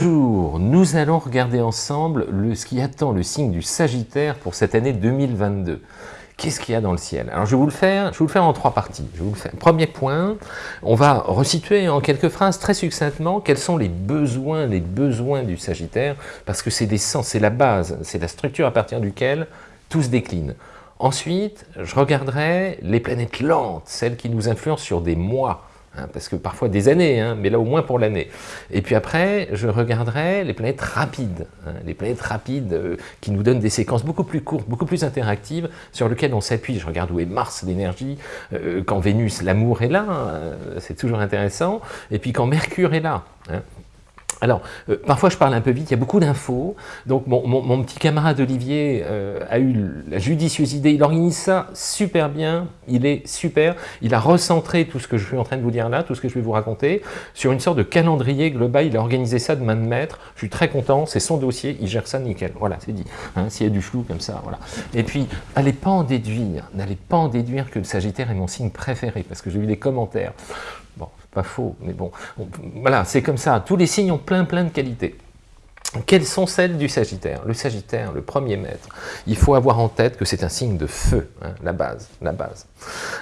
Bonjour, nous allons regarder ensemble le, ce qui attend le signe du Sagittaire pour cette année 2022. Qu'est-ce qu'il y a dans le ciel? Alors je vais vous le faire, je vous le faire en trois parties. Premier point, on va resituer en quelques phrases très succinctement quels sont les besoins, les besoins du Sagittaire, parce que c'est des sens, c'est la base, c'est la structure à partir duquel tout se décline. Ensuite, je regarderai les planètes lentes, celles qui nous influencent sur des mois, Hein, parce que parfois des années, hein, mais là au moins pour l'année. Et puis après, je regarderai les planètes rapides, hein, les planètes rapides euh, qui nous donnent des séquences beaucoup plus courtes, beaucoup plus interactives, sur lesquelles on s'appuie. Je regarde où est Mars, l'énergie, euh, quand Vénus, l'amour est là, c'est toujours intéressant, et puis quand Mercure est là. Alors, euh, parfois je parle un peu vite, il y a beaucoup d'infos, donc mon, petit camarade Olivier euh, a eu la judicieuse idée, il organise ça super bien, il est super, il a recentré tout ce que je suis en train de vous dire là, tout ce que je vais vous raconter, sur une sorte de calendrier global, il a organisé ça de main de maître, je suis très content, c'est son dossier, il gère ça nickel, voilà, c'est dit, hein, s'il y a du flou comme ça, voilà. Et puis, n'allez pas en déduire, n'allez pas en déduire que le Sagittaire est mon signe préféré, parce que j'ai vu des commentaires, pas faux, mais bon, voilà, c'est comme ça. Tous les signes ont plein plein de qualités. Quelles sont celles du Sagittaire? Le Sagittaire, le premier maître, il faut avoir en tête que c'est un signe de feu, hein, la base, la base.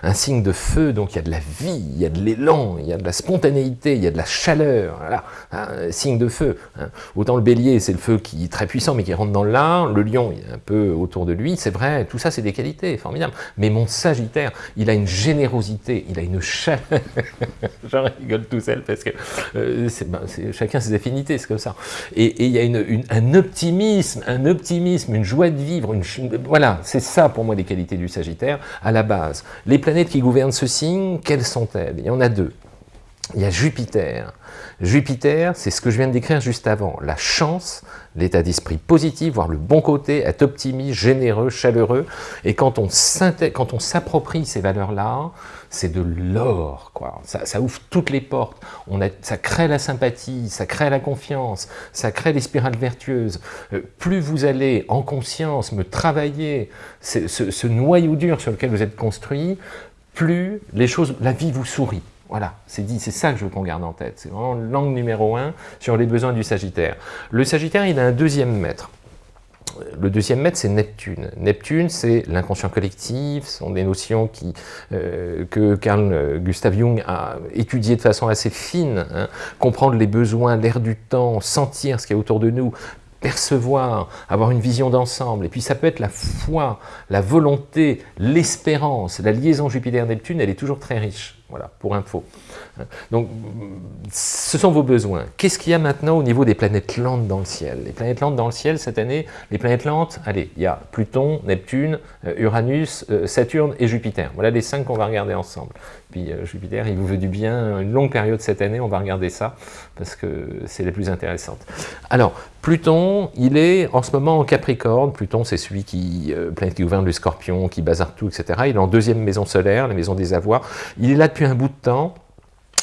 Un signe de feu, donc il y a de la vie, il y a de l'élan, il y a de la spontanéité, il y a de la chaleur, voilà, hein, signe de feu. Hein. Autant le bélier, c'est le feu qui est très puissant, mais qui rentre dans l'art, le lion, il est un peu autour de lui, c'est vrai, tout ça c'est des qualités formidables. Mais mon Sagittaire, il a une générosité, il a une chaleur, j'en rigole tout seul parce que euh, ben, chacun ses affinités, c'est comme ça. Et, il y a un optimisme, un optimisme, une joie de vivre, voilà, c'est ça pour moi les qualités du Sagittaire, à la base. Les planètes qui gouvernent ce signe, quelles sont-elles? Il y en a deux. Il y a Jupiter. Jupiter, c'est ce que je viens de décrire juste avant, la chance, l'état d'esprit positif, voir le bon côté, être optimiste, généreux, chaleureux. Et quand on s'approprie ces valeurs-là, c'est de l'or, quoi. Ça, ouvre toutes les portes. On a, ça crée la sympathie, ça crée la confiance, ça crée les spirales vertueuses. Euh, plus vous allez en conscience me travailler ce, ce noyau dur sur lequel vous êtes construit, plus les choses, la vie vous sourit. Voilà, c'est dit, c'est ça que je veux qu'on garde en tête. C'est vraiment l'angle numéro un sur les besoins du Sagittaire. Le Sagittaire, il a un deuxième maître. Le deuxième maître, c'est Neptune. Neptune, c'est l'inconscient collectif, ce sont des notions euh, que Carl Gustav Jung a étudiées de façon assez fine. Hein. Comprendre les besoins, l'air du temps, sentir ce qui est autour de nous, percevoir, avoir une vision d'ensemble. Et puis ça peut être la foi, la volonté, l'espérance. La liaison Jupiter-Neptune, elle est toujours très riche. Voilà, pour info. Donc, ce sont vos besoins. Qu'est-ce qu'il y a maintenant au niveau des planètes lentes dans le ciel? Les planètes lentes dans le ciel, cette année, les planètes lentes, allez, il y a Pluton, Neptune, euh, Uranus, euh, Saturne et Jupiter. Voilà les cinq qu'on va regarder ensemble. Puis euh, Jupiter, il vous veut du bien, une longue période cette année, on va regarder ça, parce que c'est la plus intéressante. Alors, Pluton, il est en ce moment en Capricorne. Pluton, c'est celui qui, planète qui gouverne le scorpion, qui bazarde tout, etc. Il est en deuxième maison solaire, la maison des avoirs. Il est là depuis un bout de temps,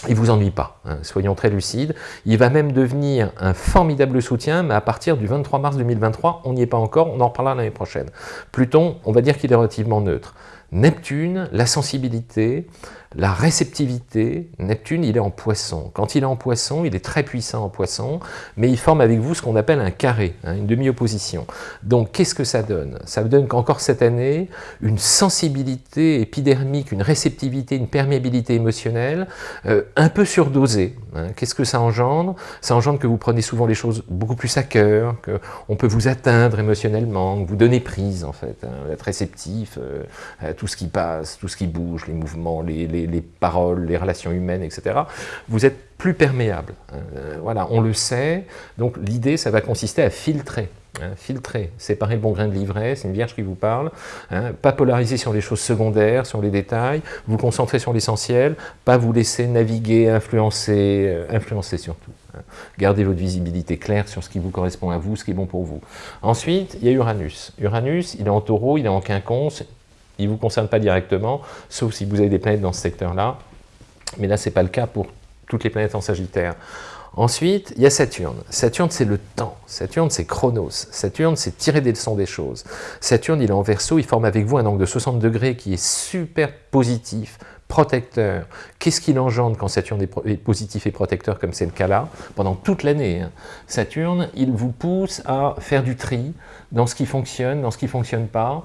il vous ennuie pas, hein, soyons très lucides. Il va même devenir un formidable soutien, mais à partir du 23 mars 2023, on n'y est pas encore, on en reparlera l'année prochaine. Pluton, on va dire qu'il est relativement neutre. Neptune, la sensibilité, la réceptivité, Neptune, il est en poisson. Quand il est en poisson, il est très puissant en poisson, mais il forme avec vous ce qu'on appelle un carré, hein, une demi-opposition. Donc, qu'est-ce que ça donne? Ça donne qu'encore cette année, une sensibilité épidermique, une réceptivité, une perméabilité émotionnelle euh, un peu surdosée. Hein. Qu'est-ce que ça engendre? Ça engendre que vous prenez souvent les choses beaucoup plus à cœur, qu'on peut vous atteindre émotionnellement, que vous donnez prise, en fait, hein, être réceptif euh, à tout ce qui passe, tout ce qui bouge, les mouvements, les les, paroles, les relations humaines, etc., vous êtes plus perméable. Euh, voilà, on le sait. Donc l'idée, ça va consister à filtrer. Hein, filtrer, séparer le bon grain de l'ivraie, c'est une vierge qui vous parle, hein, pas polariser sur les choses secondaires, sur les détails, vous concentrer sur l'essentiel, pas vous laisser naviguer, influencer, euh, influencer surtout. Hein. Gardez votre visibilité claire sur ce qui vous correspond à vous, ce qui est bon pour vous. Ensuite, il y a Uranus. Uranus, il est en taureau, il est en quinconce, il ne vous concerne pas directement, sauf si vous avez des planètes dans ce secteur-là. Mais là, ce n'est pas le cas pour toutes les planètes en Sagittaire. Ensuite, il y a Saturne. Saturne, c'est le temps. Saturne, c'est Chronos. Saturne, c'est tirer des leçons des choses. Saturne, il est en verso, il forme avec vous un angle de 60 degrés qui est super positif, protecteur. Qu'est-ce qu'il engendre quand Saturne est positif et protecteur, comme c'est le cas là? Pendant toute l'année, hein. Saturne, il vous pousse à faire du tri dans ce qui fonctionne, dans ce qui ne fonctionne pas,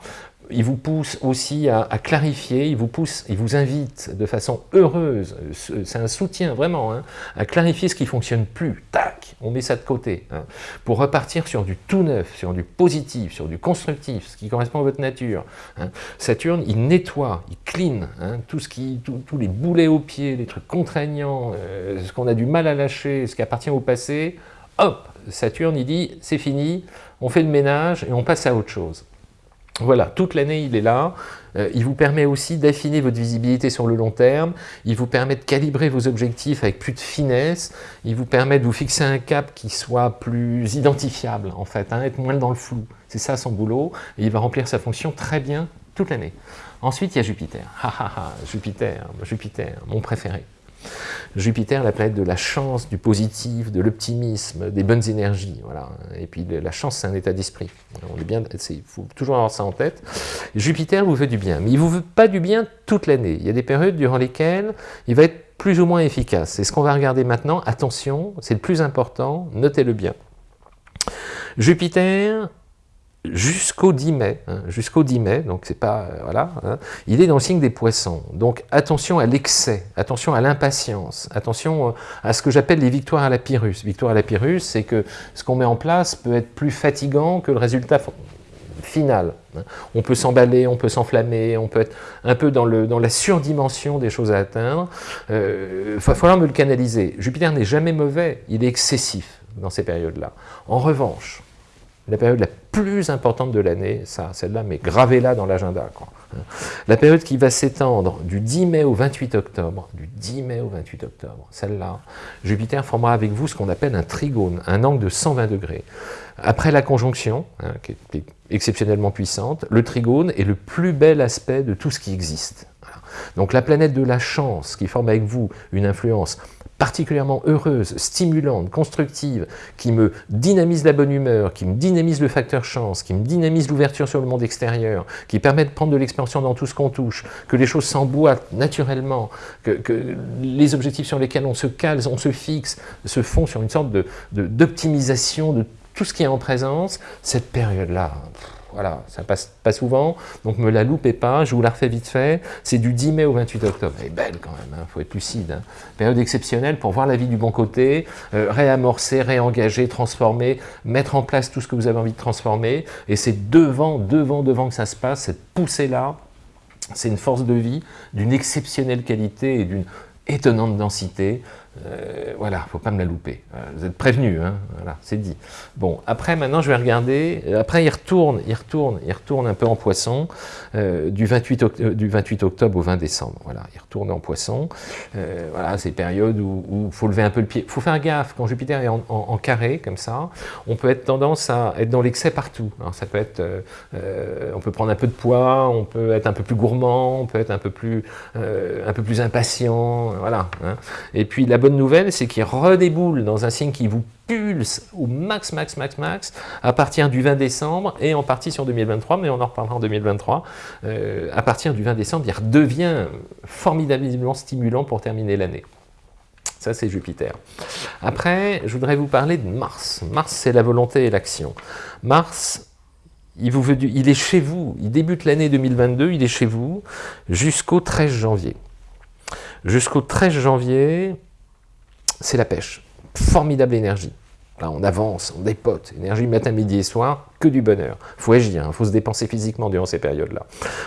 il vous pousse aussi à, clarifier, il vous pousse, il vous invite de façon heureuse, c'est un soutien vraiment, hein, à clarifier ce qui ne fonctionne plus. Tac, on met ça de côté, hein, pour repartir sur du tout neuf, sur du positif, sur du constructif, ce qui correspond à votre nature. Hein. Saturne, il nettoie, il clean, tout ce qui, tous les boulets aux pieds, les trucs contraignants, euh, ce qu'on a du mal à lâcher, ce qui appartient au passé, hop, Saturne, il dit, c'est fini, on fait le ménage et on passe à autre chose. Voilà, toute l'année il est là, euh, il vous permet aussi d'affiner votre visibilité sur le long terme, il vous permet de calibrer vos objectifs avec plus de finesse, il vous permet de vous fixer un cap qui soit plus identifiable en fait, hein, être moins dans le flou, c'est ça son boulot, et il va remplir sa fonction très bien toute l'année. Ensuite il y a Jupiter, Jupiter, Jupiter, mon préféré. Jupiter, la planète de la chance, du positif, de l'optimisme, des bonnes énergies. Voilà. Et puis la chance, c'est un état d'esprit. Il faut toujours avoir ça en tête. Jupiter vous veut du bien, mais il vous veut pas du bien toute l'année. Il y a des périodes durant lesquelles il va être plus ou moins efficace. C'est ce qu'on va regarder maintenant. Attention, c'est le plus important, notez-le bien. Jupiter, jusqu'au 10 mai, hein, jusqu'au 10 mai, donc c'est pas, euh, voilà, hein, il est dans le signe des poissons. Donc attention à l'excès, attention à l'impatience, attention euh, à ce que j'appelle les victoires à la Pyrrhus. Victoire à la Pyrrhus, c'est que ce qu'on met en place peut être plus fatigant que le résultat final. Hein. On peut s'emballer, on peut s'enflammer, on peut être un peu dans, le, dans la surdimension des choses à atteindre. Il euh, va falloir me le canaliser. Jupiter n'est jamais mauvais, il est excessif dans ces périodes-là. En revanche, la période la plus importante de l'année, ça, celle-là, mais gravez-la dans l'agenda. La période qui va s'étendre du 10 mai au 28 octobre, du 10 mai au 28 octobre, celle-là, Jupiter formera avec vous ce qu'on appelle un trigone, un angle de 120 degrés. Après la conjonction, hein, qui est exceptionnellement puissante, le trigone est le plus bel aspect de tout ce qui existe. Donc la planète de la chance qui forme avec vous une influence particulièrement heureuse, stimulante, constructive, qui me dynamise la bonne humeur, qui me dynamise le facteur chance, qui me dynamise l'ouverture sur le monde extérieur, qui permet de prendre de l'expansion dans tout ce qu'on touche, que les choses s'emboîtent naturellement, que, les objectifs sur lesquels on se cale, on se fixe, se font sur une sorte d'optimisation de, de tout ce qui est en présence, cette période-là, voilà, ça passe pas souvent, donc me la loupez pas, je vous la refais vite fait. C'est du 10 mai au 28 octobre. Elle est belle quand même, il hein, faut être lucide. Hein. Période exceptionnelle pour voir la vie du bon côté, euh, réamorcer, réengager, transformer, mettre en place tout ce que vous avez envie de transformer. Et c'est devant, devant, devant que ça se passe, cette poussée-là, c'est une force de vie d'une exceptionnelle qualité et d'une étonnante densité. Euh, voilà, faut pas me la louper. Euh, vous êtes prévenu, hein voilà, c'est dit. Bon, après, maintenant, je vais regarder. Euh, après, il retourne, il retourne, il retourne un peu en poisson du, 28 du 28 octobre au 20 décembre. Voilà, il retourne en poisson. voilà, c'est période où il faut lever un peu le pied. Faut faire gaffe, quand Jupiter est en, carré, comme ça, on peut être tendance à être dans l'excès partout. Alors, ça peut être, on peut prendre un peu de poids, on peut être un peu plus gourmand, on peut être un peu plus, un peu plus impatient, voilà. Hein. Et puis, la bonne nouvelle, c'est qu'il redéboule dans un signe qui vous pulse au max, max, max, max, à partir du 20 décembre, et en partie sur 2023, mais on en reparlera en 2023. Euh, à partir du 20 décembre, il redevient formidablement stimulant pour terminer l'année. Ça, c'est Jupiter. Après, je voudrais vous parler de Mars. Mars, c'est la volonté et l'action. Mars, il, vous veut il est chez vous, il débute l'année 2022, il est chez vous jusqu'au 13 janvier. Jusqu'au 13 janvier, c'est la pêche. Formidable énergie. Là, on avance, on dépote, énergie matin, midi et soir, que du bonheur. Faut agir, il hein. faut se dépenser physiquement durant ces périodes-là.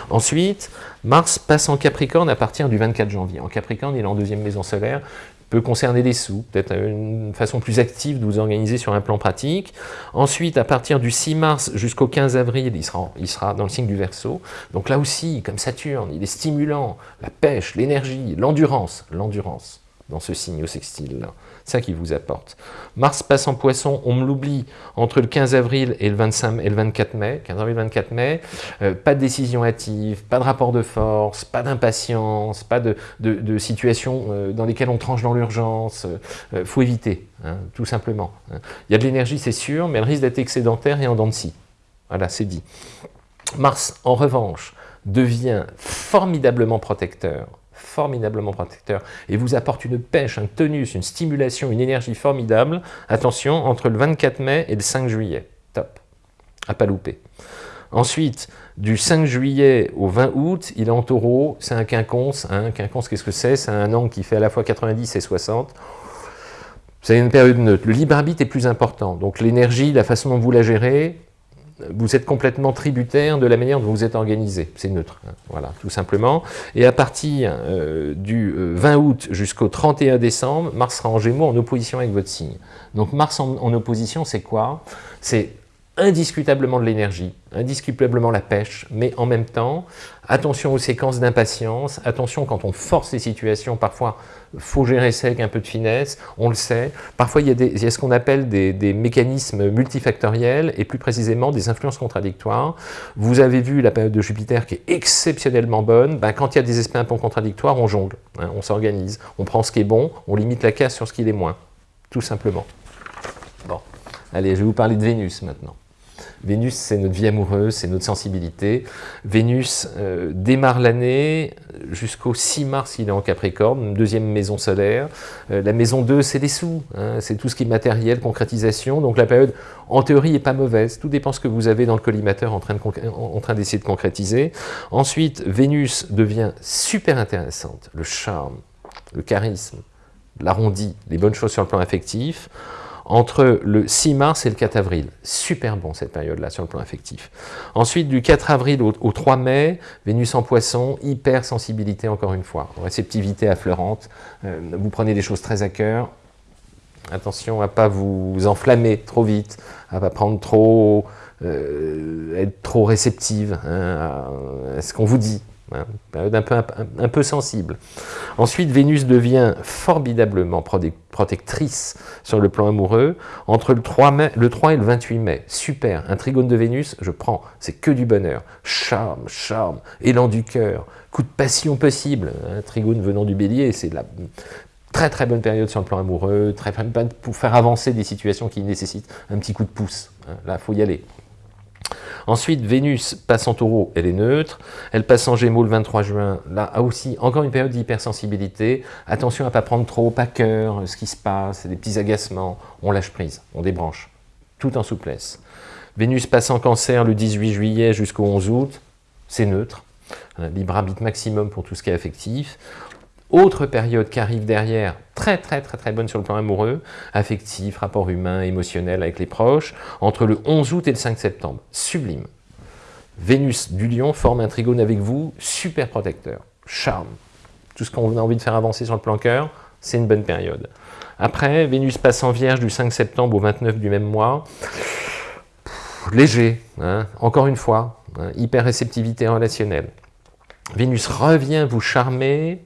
Ensuite, Mars passe en Capricorne à partir du 24 janvier. En Capricorne, il est en deuxième maison solaire, peut concerner les sous, peut-être une façon plus active de vous organiser sur un plan pratique. Ensuite, à partir du 6 mars jusqu'au 15 avril, il sera, il sera dans le signe du Verseau. Donc là aussi, comme Saturne, il est stimulant, la pêche, l'énergie, l'endurance, l'endurance dans ce signe au sextile. ça qui vous apporte. Mars passe en poisson, on me l'oublie, entre le 15 avril et le, 25, et le 24 mai, 15 avril 24 mai, euh, pas de décision hâtive, pas de rapport de force, pas d'impatience, pas de, situation euh, dans lesquelles on tranche dans l'urgence, euh, faut éviter, hein, tout simplement. Hein. Il y a de l'énergie, c'est sûr, mais elle risque d'être excédentaire et en dents de scie. Voilà, c'est dit. Mars, en revanche, devient formidablement protecteur formidablement protecteur, et vous apporte une pêche, un tonus, une stimulation, une énergie formidable, attention, entre le 24 mai et le 5 juillet. Top. À pas louper. Ensuite, du 5 juillet au 20 août, il est en taureau, c'est un quinconce. Un quinconce, qu'est-ce que c'est? C'est un angle qui fait à la fois 90 et 60. C'est une période neutre. Le libre arbitre est plus important. Donc l'énergie, la façon dont vous la gérez, vous êtes complètement tributaire de la manière dont vous êtes organisé. C'est neutre, hein. voilà, tout simplement. Et à partir euh, du 20 euh, août jusqu'au 31 décembre, Mars sera en Gémeaux en opposition avec votre signe. Donc Mars en opposition, c'est quoi? C'est indiscutablement de l'énergie, indiscutablement la pêche, mais en même temps, attention aux séquences d'impatience, attention quand on force les situations, parfois faut gérer ça avec un peu de finesse, on le sait. Parfois il y a, des, ce qu'on appelle des, mécanismes multifactoriels et plus précisément des influences contradictoires. Vous avez vu la période de Jupiter qui est exceptionnellement bonne, ben, quand il y a des aspects un peu contradictoires, on jongle, hein, on s'organise, on prend ce qui est bon, on limite la casse sur ce qui est moins, tout simplement. Bon, allez, je vais vous parler de Vénus maintenant. Vénus, c'est notre vie amoureuse, c'est notre sensibilité. Vénus euh, démarre l'année jusqu'au 6 mars, il est en Capricorne, deuxième maison solaire. Euh, la maison 2, c'est les sous, hein, c'est tout ce qui est matériel, concrétisation. Donc la période, en théorie, n'est pas mauvaise. Tout dépend ce que vous avez dans le collimateur en train d'essayer de, de concrétiser. Ensuite, Vénus devient super intéressante. Le charme, le charisme, l'arrondi, les bonnes choses sur le plan affectif entre le 6 mars et le 4 avril. Super bon cette période-là sur le plan affectif. Ensuite, du 4 avril au, 3 mai, Vénus en poisson, hypersensibilité encore une fois, réceptivité affleurante, euh, vous prenez des choses très à cœur, attention à ne pas vous enflammer trop vite, à ne pas prendre trop, euh, être trop réceptive hein, à ce qu'on vous dit, Hein, période un peu, sensible. Ensuite, Vénus devient formidablement protectrice sur le plan amoureux entre le 3, mai, le 3 et le 28 mai. Super, un trigone de Vénus, je prends, c'est que du bonheur. Charme, charme, élan du cœur, coup de passion possible. Un trigone venant du bélier, c'est la très très bonne période sur le plan amoureux, très pour faire avancer des situations qui nécessitent un petit coup de pouce. Hein, là, il faut y aller. Ensuite, Vénus passe en taureau, elle est neutre. Elle passe en gémeaux le 23 juin. Là aussi, encore une période d'hypersensibilité. Attention à ne pas prendre trop à cœur ce qui se passe, des petits agacements. On lâche prise, on débranche, tout en souplesse. Vénus passe en cancer le 18 juillet jusqu'au 11 août. C'est neutre. Libre arbitre maximum pour tout ce qui est affectif. Autre période qui arrive derrière, très très très très bonne sur le plan amoureux, affectif, rapport humain, émotionnel avec les proches, entre le 11 août et le 5 septembre. Sublime. Vénus du lion forme un trigone avec vous, super protecteur, charme. Tout ce qu'on a envie de faire avancer sur le plan cœur, c'est une bonne période. Après, Vénus passe en vierge du 5 septembre au 29 du même mois. léger, hein, encore une fois, hein, hyper réceptivité relationnelle. Vénus revient vous charmer,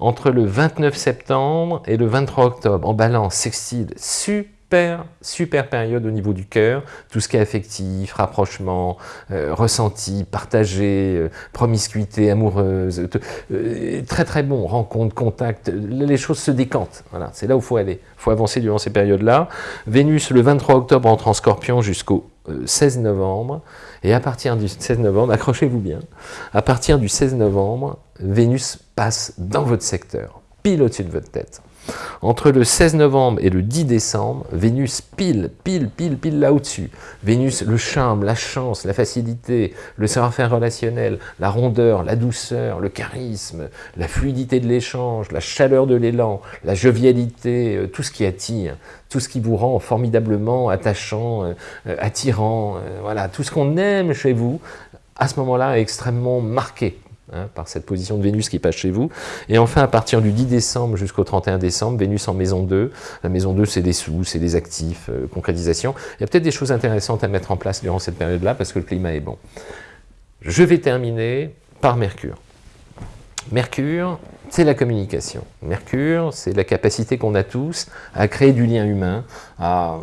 entre le 29 septembre et le 23 octobre, en balance, sextile, super, super période au niveau du cœur, tout ce qui est affectif, rapprochement, euh, ressenti, partagé, euh, promiscuité amoureuse, euh, très très bon, rencontre, contact, les choses se décantent, voilà, c'est là où il faut aller, il faut avancer durant ces périodes-là. Vénus, le 23 octobre, entre en scorpion jusqu'au 16 novembre, et à partir du 16 novembre, accrochez-vous bien, à partir du 16 novembre, Vénus passe dans votre secteur, pile au-dessus de votre tête. Entre le 16 novembre et le 10 décembre, Vénus pile, pile, pile, pile là au-dessus. Vénus, le charme, la chance, la facilité, le savoir-faire relationnel, la rondeur, la douceur, le charisme, la fluidité de l'échange, la chaleur de l'élan, la jovialité, euh, tout ce qui attire, tout ce qui vous rend formidablement attachant, euh, euh, attirant, voilà, tout ce qu'on aime chez vous, à ce moment-là, est extrêmement marqué Hein, par cette position de Vénus qui passe chez vous. Et enfin, à partir du 10 décembre jusqu'au 31 décembre, Vénus en maison 2. La maison 2, c'est des sous, c'est des actifs, euh, concrétisation. Il y a peut-être des choses intéressantes à mettre en place durant cette période-là parce que le climat est bon. Je vais terminer par Mercure. Mercure, c'est la communication. Mercure, c'est la capacité qu'on a tous à créer du lien humain, à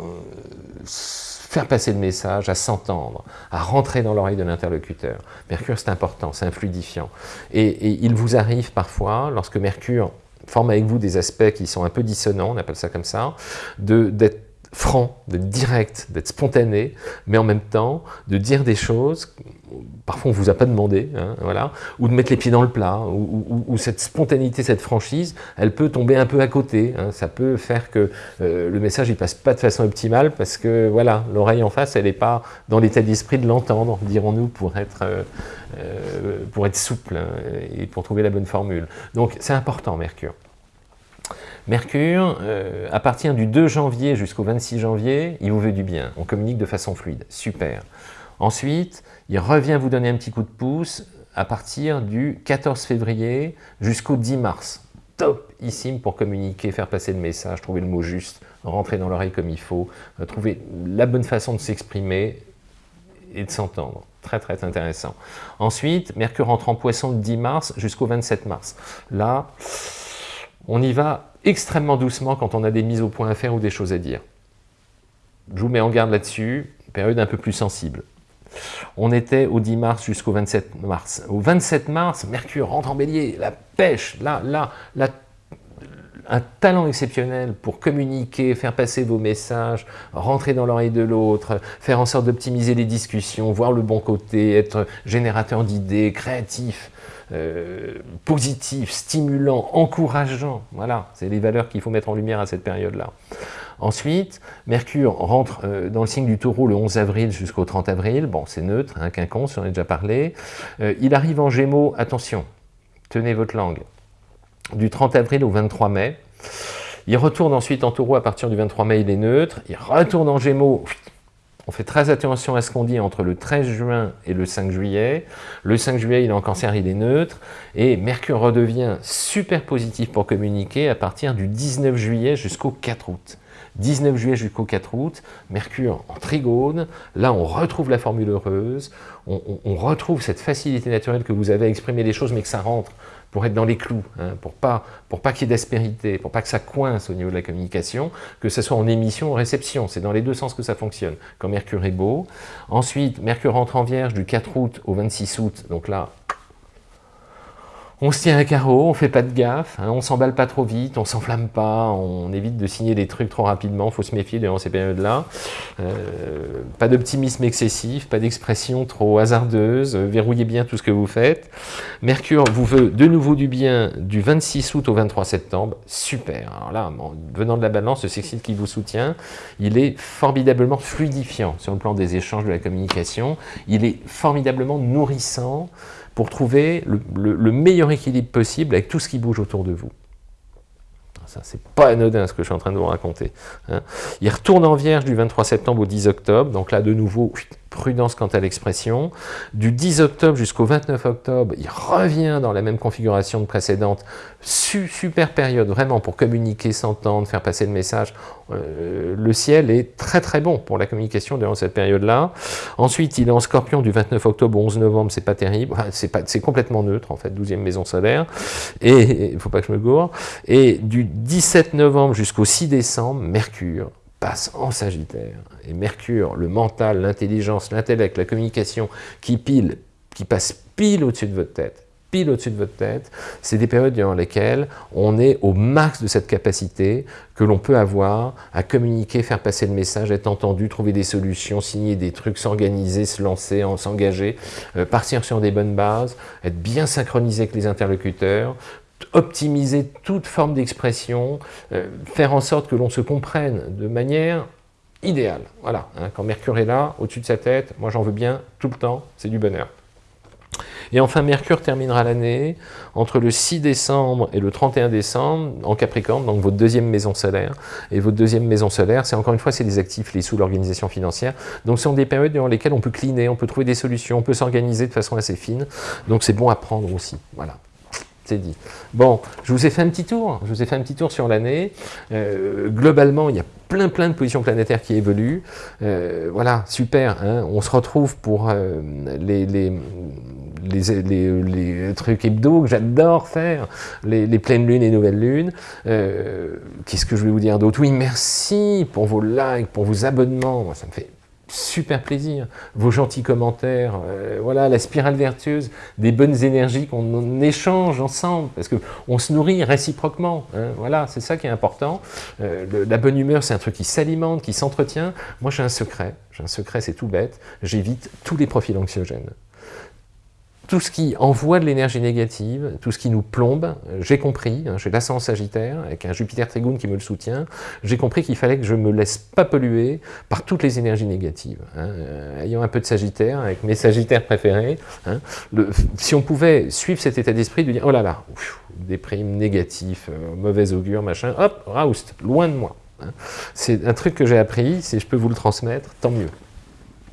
faire passer le message, à s'entendre, à rentrer dans l'oreille de l'interlocuteur. Mercure, c'est important, c'est un fluidifiant. Et, il vous arrive parfois, lorsque Mercure forme avec vous des aspects qui sont un peu dissonants, on appelle ça comme ça, d'être franc, d'être direct, d'être spontané, mais en même temps de dire des choses, parfois on ne vous a pas demandé, hein, voilà, ou de mettre les pieds dans le plat, ou, cette spontanéité, cette franchise, elle peut tomber un peu à côté, hein. ça peut faire que euh, le message ne passe pas de façon optimale, parce que voilà, l'oreille en face, elle n'est pas dans l'état d'esprit de l'entendre, dirons-nous, pour être... Euh, euh, pour être souple hein, et pour trouver la bonne formule. Donc c'est important, Mercure. Mercure, euh, à partir du 2 janvier jusqu'au 26 janvier, il vous veut du bien. On communique de façon fluide. Super. Ensuite, il revient vous donner un petit coup de pouce à partir du 14 février jusqu'au 10 mars. Topissime pour communiquer, faire passer le message, trouver le mot juste, rentrer dans l'oreille comme il faut, euh, trouver la bonne façon de s'exprimer et de s'entendre. Très très intéressant. Ensuite, Mercure rentre en poisson le 10 mars jusqu'au 27 mars. Là, on y va extrêmement doucement quand on a des mises au point à faire ou des choses à dire. Je vous mets en garde là-dessus, période un peu plus sensible. On était au 10 mars jusqu'au 27 mars. Au 27 mars, Mercure rentre en bélier, la pêche, là, là, là, un talent exceptionnel pour communiquer, faire passer vos messages, rentrer dans l'oreille de l'autre, faire en sorte d'optimiser les discussions, voir le bon côté, être générateur d'idées, créatif. Euh, positif, stimulant, encourageant. Voilà, c'est les valeurs qu'il faut mettre en lumière à cette période-là. Ensuite, Mercure rentre euh, dans le signe du taureau le 11 avril jusqu'au 30 avril. Bon, c'est neutre, un hein, quinconce, j'en ai déjà parlé. Euh, il arrive en gémeaux, attention, tenez votre langue, du 30 avril au 23 mai. Il retourne ensuite en taureau à partir du 23 mai, il est neutre. Il retourne en gémeaux, on fait très attention à ce qu'on dit entre le 13 juin et le 5 juillet. Le 5 juillet, il est en cancer, il est neutre. Et Mercure redevient super positif pour communiquer à partir du 19 juillet jusqu'au 4 août. 19 juillet jusqu'au 4 août, Mercure en trigone, là on retrouve la formule heureuse, on, retrouve cette facilité naturelle que vous avez à exprimer les choses mais que ça rentre pour être dans les clous, hein, pour pas, pour pas qu'il y ait d'aspérité, pour pas que ça coince au niveau de la communication, que ce soit en émission ou en réception. C'est dans les deux sens que ça fonctionne, quand Mercure est beau. Ensuite, Mercure rentre en Vierge du 4 août au 26 août, donc là, on se tient à carreau, on fait pas de gaffe, hein, on s'emballe pas trop vite, on s'enflamme pas, on évite de signer des trucs trop rapidement, faut se méfier durant ces périodes-là. Euh, pas d'optimisme excessif, pas d'expression trop hasardeuse, verrouillez bien tout ce que vous faites. Mercure vous veut de nouveau du bien du 26 août au 23 septembre, super. Alors là, venant de la balance, ce sextile qui vous soutient, il est formidablement fluidifiant sur le plan des échanges de la communication, il est formidablement nourrissant, pour trouver le, meilleur équilibre possible avec tout ce qui bouge autour de vous. Ça, c'est pas anodin ce que je suis en train de vous raconter. Hein. Il retourne en Vierge du 23 septembre au 10 octobre, donc là de nouveau, prudence quant à l'expression. Du 10 octobre jusqu'au 29 octobre, il revient dans la même configuration de précédente. super période, vraiment, pour communiquer, s'entendre, faire passer le message. Euh, le ciel est très très bon pour la communication durant cette période-là. Ensuite, il est en scorpion du 29 octobre au 11 novembre, c'est pas terrible, c'est complètement neutre en fait, 12e maison solaire, et il faut pas que je me gourre. Et du 17 novembre jusqu'au 6 décembre, Mercure, passe en Sagittaire. Et Mercure, le mental, l'intelligence, l'intellect, la communication, qui pile, qui passe pile au-dessus de votre tête, pile au-dessus de votre tête, c'est des périodes dans lesquelles on est au max de cette capacité que l'on peut avoir à communiquer, faire passer le message, être entendu, trouver des solutions, signer des trucs, s'organiser, se lancer, s'engager, euh, partir sur des bonnes bases, être bien synchronisé avec les interlocuteurs, optimiser toute forme d'expression, euh, faire en sorte que l'on se comprenne de manière idéale. Voilà, hein, quand Mercure est là, au-dessus de sa tête, moi j'en veux bien tout le temps, c'est du bonheur. Et enfin, Mercure terminera l'année entre le 6 décembre et le 31 décembre en Capricorne, donc votre deuxième maison solaire. Et votre deuxième maison solaire, c'est encore une fois, c'est les actifs, les sous, l'organisation financière. Donc ce sont des périodes dans lesquelles on peut cliner, on peut trouver des solutions, on peut s'organiser de façon assez fine. Donc c'est bon à prendre aussi. Voilà dit. Bon, je vous ai fait un petit tour, je vous ai fait un petit tour sur l'année. Euh, globalement, il y a plein plein de positions planétaires qui évoluent. Euh, voilà, super, hein. on se retrouve pour euh, les, les, les, trucs hebdo que j'adore faire, les, pleines lunes et nouvelles lunes. Qu'est-ce que je vais vous dire d'autre? Oui, merci pour vos likes, pour vos abonnements, ça me fait super plaisir. Vos gentils commentaires, euh, voilà, la spirale vertueuse des bonnes énergies qu'on échange ensemble, parce qu'on se nourrit réciproquement. Hein, voilà, c'est ça qui est important. Euh, la bonne humeur, c'est un truc qui s'alimente, qui s'entretient. Moi, j'ai un secret. J'ai un secret, c'est tout bête. J'évite tous les profils anxiogènes tout ce qui envoie de l'énergie négative, tout ce qui nous plombe, euh, j'ai compris, hein, j'ai l'ascendant sagittaire, avec un Jupiter Trigoune qui me le soutient, j'ai compris qu'il fallait que je me laisse pas polluer par toutes les énergies négatives. Hein. Euh, ayant un peu de sagittaire, avec mes sagittaires préférés, hein, si on pouvait suivre cet état d'esprit, de dire « oh là là, déprime, négatif, euh, mauvais augure, machin, hop, raoust, loin de moi C'est un truc que j'ai appris, si je peux vous le transmettre, tant mieux.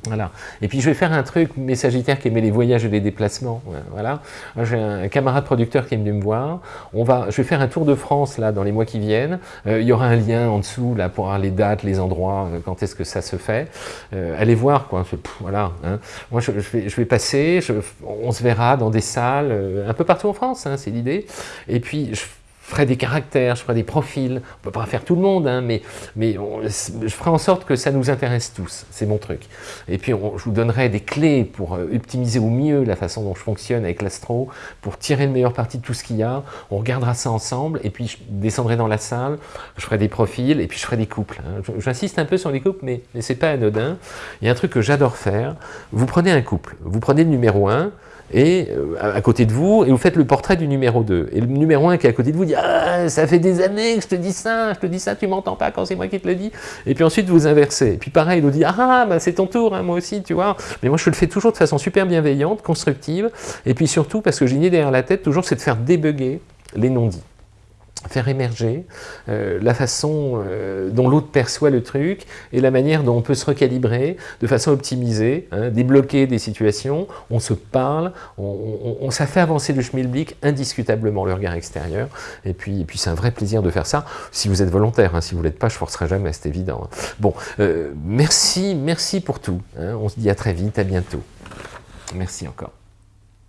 Voilà. Et puis je vais faire un truc, mes Sagittaires qui aimaient les voyages et les déplacements. Voilà. J'ai un camarade producteur qui est venu me voir. On va, je vais faire un tour de France là dans les mois qui viennent. Euh, il y aura un lien en dessous là pour avoir les dates, les endroits, euh, quand est-ce que ça se fait. Euh, allez voir quoi. voilà. Hein. Moi je, vais, je, vais, passer. on se verra dans des salles un peu partout en France. Hein, c'est l'idée. Et puis je je ferai des caractères, je ferai des profils, on ne peut pas faire tout le monde, hein, mais, je ferai en sorte que ça nous intéresse tous, c'est mon truc. Et puis je vous donnerai des clés pour euh, optimiser au mieux la façon dont je fonctionne avec l'astro, pour tirer le meilleur parti de tout ce qu'il y a, on regardera ça ensemble, et puis je descendrai dans la salle, je ferai des profils, et puis je ferai des couples. Hein. J'insiste un peu sur les couples, mais, mais ce n'est pas anodin. Il y a un truc que j'adore faire, vous prenez un couple, vous prenez le numéro 1, et euh, à côté de vous, et vous faites le portrait du numéro 2. Et le numéro 1 qui est à côté de vous dit « Ah, ça fait des années que je te dis ça, je te dis ça, tu m'entends pas quand c'est moi qui te le dis. » Et puis ensuite, vous inversez. Et puis pareil, il nous dit « Ah, bah, c'est ton tour, hein, moi aussi, tu vois. » Mais moi, je le fais toujours de façon super bienveillante, constructive, et puis surtout, parce que j'ai une idée derrière la tête, toujours, c'est de faire débugger les non-dits faire émerger euh, la façon euh, dont l'autre perçoit le truc et la manière dont on peut se recalibrer de façon optimisée, hein, débloquer des situations, on se parle, on, ça fait avancer le schmilblick indiscutablement le regard extérieur et puis, puis c'est un vrai plaisir de faire ça si vous êtes volontaire, hein, si vous ne l'êtes pas je forcerai jamais, c'est évident. Hein. Bon, euh, merci, merci pour tout, on se dit à très vite, à bientôt. Merci encore.